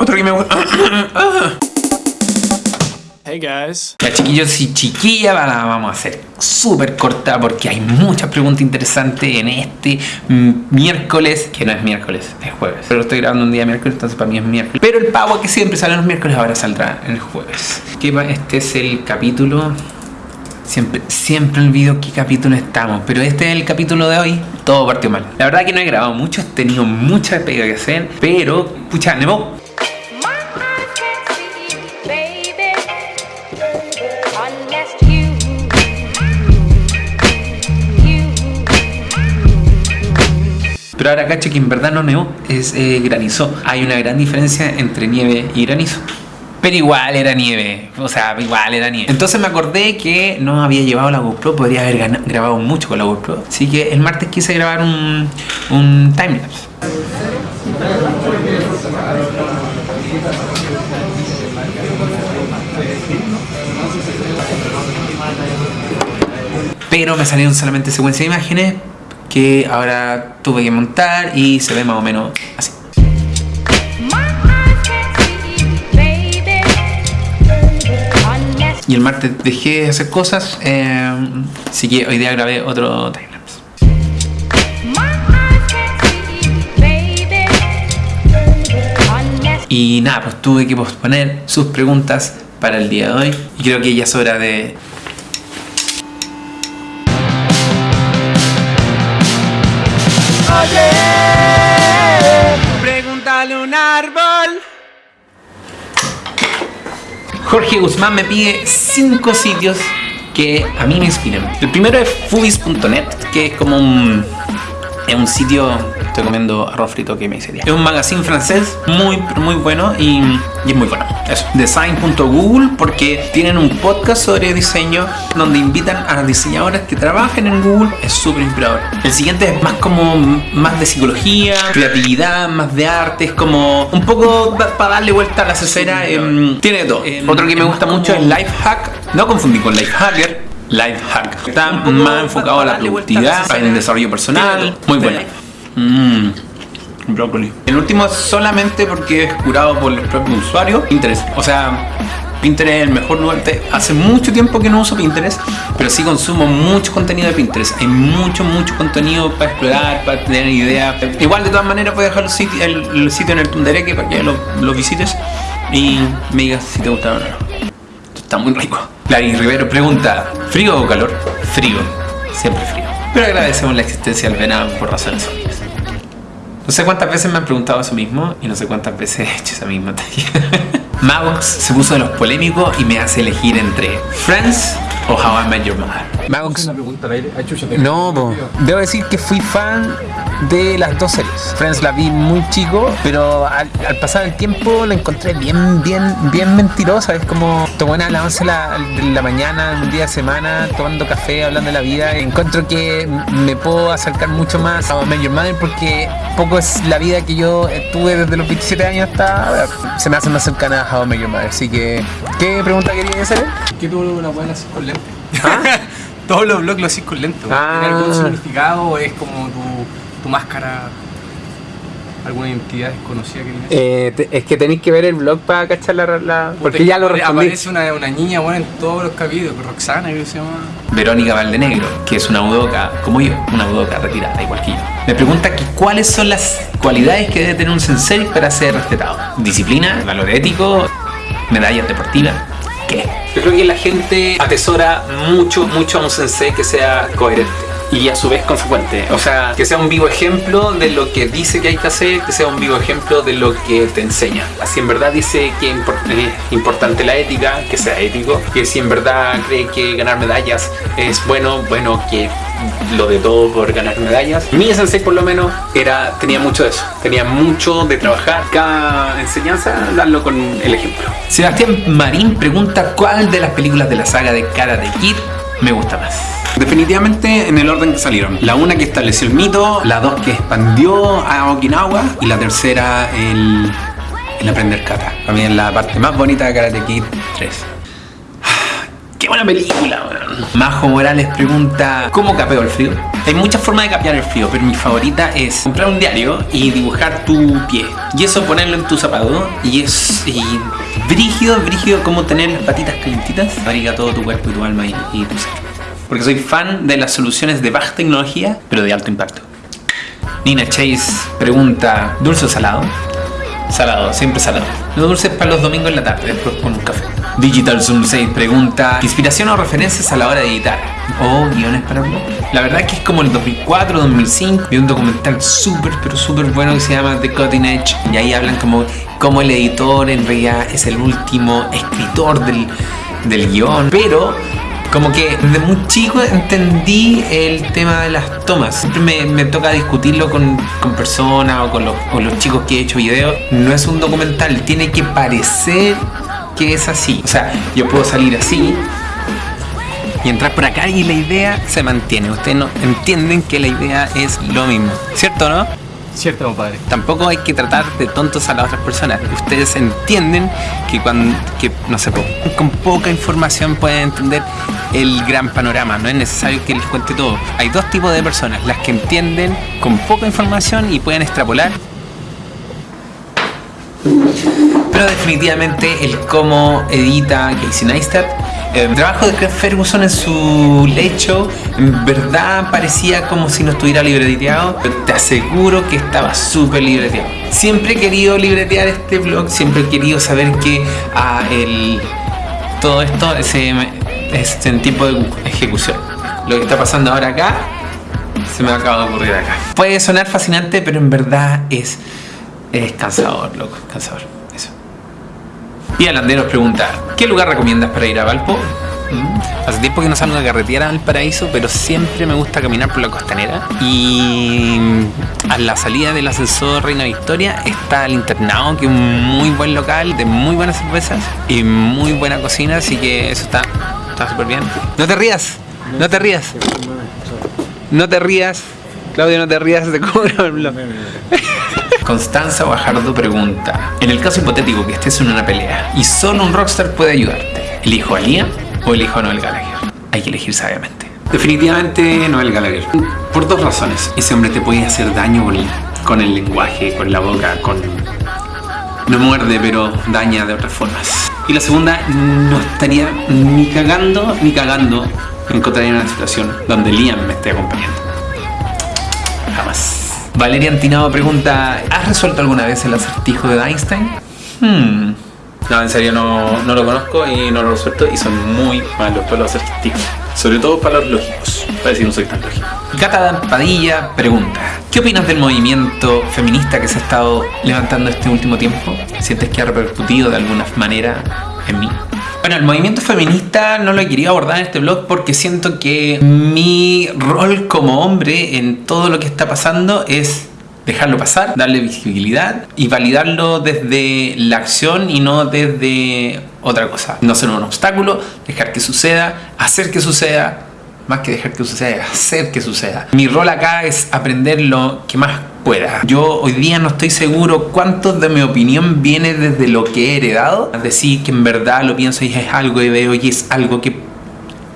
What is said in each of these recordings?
Otro que me gusta. Hey guys. Ya chiquillos y chiquillas, la vamos a hacer súper corta porque hay muchas preguntas interesantes en este miércoles, que no es miércoles, es jueves. Pero lo estoy grabando un día miércoles, entonces para mí es miércoles. Pero el pavo que siempre sale los miércoles ahora saldrá el jueves. Este es el capítulo... Siempre, siempre olvido qué capítulo estamos, pero este es el capítulo de hoy. Todo partió mal. La verdad que no he grabado mucho, he tenido mucha pega que hacer, pero, pucha, Nemo, Pero ahora cacho que en verdad no nevó, es eh, granizó. Hay una gran diferencia entre nieve y granizo. Pero igual era nieve, o sea, igual era nieve. Entonces me acordé que no había llevado la GoPro, podría haber grabado mucho con la GoPro. Así que el martes quise grabar un, un timelapse. Pero me salieron solamente secuencia de imágenes que ahora tuve que montar y se ve más o menos así. Y el martes dejé de hacer cosas, eh, así que hoy día grabé otro timelapse. Y nada, pues tuve que posponer sus preguntas para el día de hoy. Y creo que ya es hora de... Jorge Guzmán me pide 5 sitios que a mí me inspiran. El primero es fubis.net, que es como un, es un sitio, estoy comiendo arroz frito que me hice. Es un magazine francés muy, muy bueno y, y es muy bueno. Eso. Design.google porque tienen un podcast sobre diseño donde invitan a diseñadoras que trabajen en Google. Es súper inspirador. El siguiente es más como más de psicología, creatividad, más de arte. Es como un poco para darle vuelta a la cesera. em, tiene todo. Otro que me gusta mucho es Lifehack. No confundí con Lifehacker. Lifehack. Está más enfocado a la productividad, en el desarrollo personal. Muy bueno. Mmm. Brócoli. El último es solamente porque es curado por los propios usuarios. Pinterest. O sea, Pinterest es el mejor lugar. Hace mucho tiempo que no uso Pinterest, pero sí consumo mucho contenido de Pinterest. Hay mucho, mucho contenido para explorar, para tener ideas. Igual, de todas maneras, puedes dejar el sitio, el, el sitio en el Tundereque para que lo, visites y me digas si te gusta o no. Está muy rico. Larry Rivero pregunta: ¿frío o calor? Frío. Siempre frío. Pero agradecemos la existencia del verano por razones obvias. No sé cuántas veces me han preguntado eso mismo y no sé cuántas veces he hecho esa misma talla. Magox se puso de los polémicos y me hace elegir entre Friends o How I Met Your Mother. Magox. No, po. debo decir que fui fan de las dos series. Friends la vi muy chico, pero al, al pasar el tiempo la encontré bien, bien, bien mentirosa. Es como tomar a las 11 de la, mañana, un día de semana, tomando café, hablando de la vida. Encuentro que me puedo acercar mucho más a Your Mother porque poco es la vida que yo tuve desde los 27 años hasta ahora. Se me hace más cercana a How Your Mother. Así que, ¿qué pregunta quería hacer? ¿Qué tú una buena con lente? ¿Ah? Todos los blogs lo haces con lente. Ah. ¿Tiene algún significado o es como tu, tu máscara? ¿Alguna identidad desconocida que tienes? es que tenéis que ver el blog para cachar la... la Porque Aparece una, una niña buena en todos los capítulos, Roxana, creo que se llama. Verónica Valdenegro, que es una budoka, como yo, una budoka retirada, igual que yo. Me pregunta que cuáles son las cualidades que debe tener un sensei para ser respetado. Disciplina, valor ético, medallas deportivas. Yo creo que la gente atesora mucho, mucho a un sensei que sea coherente. Y a su vez consecuente. O sea, que sea un vivo ejemplo de lo que dice que hay que hacer, que sea un vivo ejemplo de lo que te enseña. Si en verdad dice que es importante la ética, que sea ético. Que si en verdad cree que ganar medallas es bueno, bueno, que lo de todo por ganar medallas. Mi sensei por lo menos era, tenía mucho de eso. Tenía mucho de trabajar cada enseñanza, darlo con el ejemplo. Sebastián Marín pregunta cuál de las películas de la saga de Karate Kid me gusta más. Definitivamente en el orden que salieron. La una que estableció el mito, la dos que expandió a Okinawa y la tercera el, aprender kata. Es la parte más bonita de Karate Kid 3. Qué buena película. Majo Morales pregunta, ¿cómo capeo el frío? Hay muchas formas de capear el frío, pero mi favorita es comprar un diario y dibujar tu pie. Y eso ponerlo en tu zapato. Y es y brígido, brígido como tener las patitas calientitas. Abriga todo tu cuerpo y tu alma y, y tu ser. Porque soy fan de las soluciones de baja tecnología, pero de alto impacto. Nina Chase pregunta, ¿dulce o salado? Salado, siempre salado. Los dulces para los domingos en la tarde, después con un café. Digital Zoom 6 pregunta, ¿inspiración o referencias a la hora de editar? ¿O guiones para blog? La verdad que es como el 2004, 2005. Vi un documental súper, pero súper bueno que se llama The Cutting Edge. Y ahí hablan como, como el editor en realidad es el último escritor del, del guion. Pero como que desde muy chico entendí el tema de las tomas. Siempre me, me toca discutirlo con, con personas o con los, con los chicos que he hecho videos. No es un documental, tiene que parecer que es así. O sea, yo puedo salir así y entrar por acá y la idea se mantiene. Ustedes no entienden que la idea es lo mismo. ¿Cierto no? Cierto, compadre. Tampoco hay que tratar de tontos a las otras personas. Ustedes entienden que cuando, que, no sé, con poca información pueden entender el gran panorama. No es necesario que les cuente todo. Hay dos tipos de personas, las que entienden con poca información y pueden extrapolar. Pero definitivamente el cómo edita Casey Neistat. El trabajo de Craig Ferguson en su lecho, en verdad parecía como si no estuviera libreteado, pero te aseguro que estaba súper libreteado. Siempre he querido libretear este blog, siempre he querido saber que ah, el, todo esto es, em, es en tiempo de ejecución. Lo que está pasando ahora acá, se me acaba de ocurrir acá. Puede sonar fascinante, pero en verdad es, es cansador, loco, cansador. Y Alanderos pregunta, ¿qué lugar recomiendas para ir a Valpo? Mm, Hace tiempo que no salgo a carretera al paraíso, pero siempre me gusta caminar por la costanera. Y a la salida del ascensor Reina Victoria está el internado, que es un muy buen local, de muy buenas cervezas y muy buena cocina, así que eso está está súper bien. No te rías, no te rías. No te rías. Claudio, no te rías, te cobro el blog. Constanza Bajardo pregunta: En el caso hipotético que estés en una pelea y solo un rockstar puede ayudarte, ¿elijo a Liam o elijo a Noel Gallagher? Hay que elegir sabiamente. Definitivamente Noel Gallagher. Por dos razones. Ese hombre te puede hacer daño con, con el lenguaje, con la boca, con. No muerde, pero daña de otras formas. Y la segunda, no estaría ni cagando ni cagando. Encontraría en una situación donde Liam me esté acompañando. Valeria Antinado pregunta, ¿has resuelto alguna vez el acertijo de Einstein? Hmm. No, en serio no, no lo conozco y no lo resuelto y son muy malos para los acertijos. Sobre todo para los lógicos. Para decir no soy tan lógico. Cata Padilla pregunta, ¿qué opinas del movimiento feminista que se ha estado levantando este último tiempo? ¿Sientes que ha repercutido de alguna manera en mí? Bueno, el movimiento feminista no lo querido abordar en este blog porque siento que mi rol como hombre en todo lo que está pasando es dejarlo pasar, darle visibilidad y validarlo desde la acción y no desde otra cosa. No ser un obstáculo, dejar que suceda, hacer que suceda, más que dejar que suceda, hacer que suceda. Mi rol acá es aprender lo que más pueda. Yo hoy día no estoy seguro cuánto de mi opinión viene desde lo que he heredado. Es decir, que en verdad lo pienso y es algo que veo y es algo que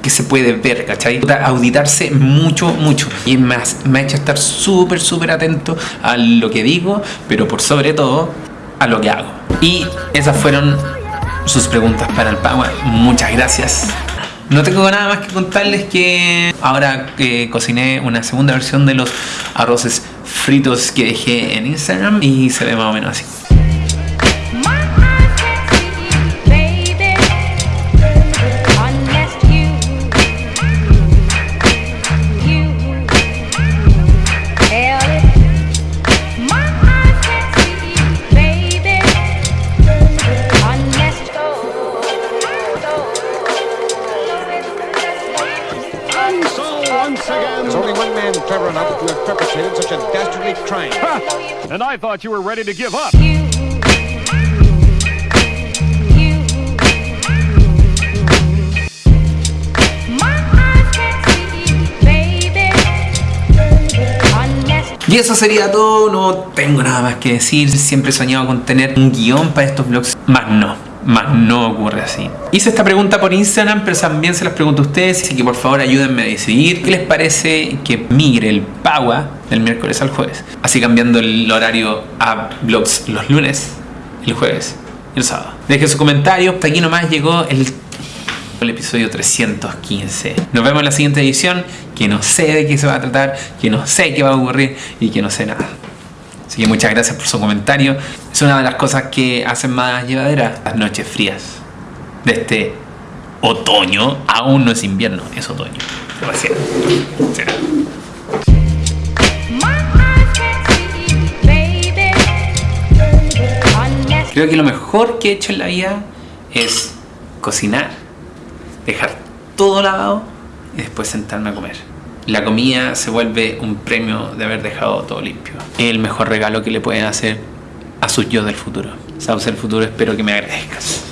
que se puede ver, ¿cachai? Auditarse mucho, mucho. Y más, me ha hecho estar súper, súper atento a lo que digo, pero por sobre todo a lo que hago. Y esas fueron sus preguntas para el Power. Muchas gracias. No tengo nada más que contarles que ahora que cociné una segunda versión de los arroces fritos que dejé en Instagram y se ve más o menos así. And I thought you were ready to give up. you, Y eso sería todo, no tengo nada más que decir. Siempre he soñado con tener un guion para estos vlogs, más no. Más no ocurre así. Hice esta pregunta por Instagram, pero también se las pregunto a ustedes, así que por favor ayúdenme a decidir qué les parece que migre el Pagua del miércoles al jueves. Así cambiando el horario a vlogs los lunes, el jueves y el sábado. Dejen su comentario. Hasta aquí nomás llegó el el episodio 315. Nos vemos en la siguiente edición, que no sé de qué se va a tratar, que no sé qué va a ocurrir y que no sé nada. Así que muchas gracias por su comentario. Es una de las cosas que hacen más llevadera las noches frías de este otoño. Aún no es invierno, es otoño. Recién. Será. Creo que lo mejor que he hecho en la vida es cocinar, dejar todo lavado y después sentarme a comer. La comida se vuelve un premio de haber dejado todo limpio. El mejor regalo que le pueden hacer a sus yo del futuro. Sabes, el futuro espero que me agradezcas.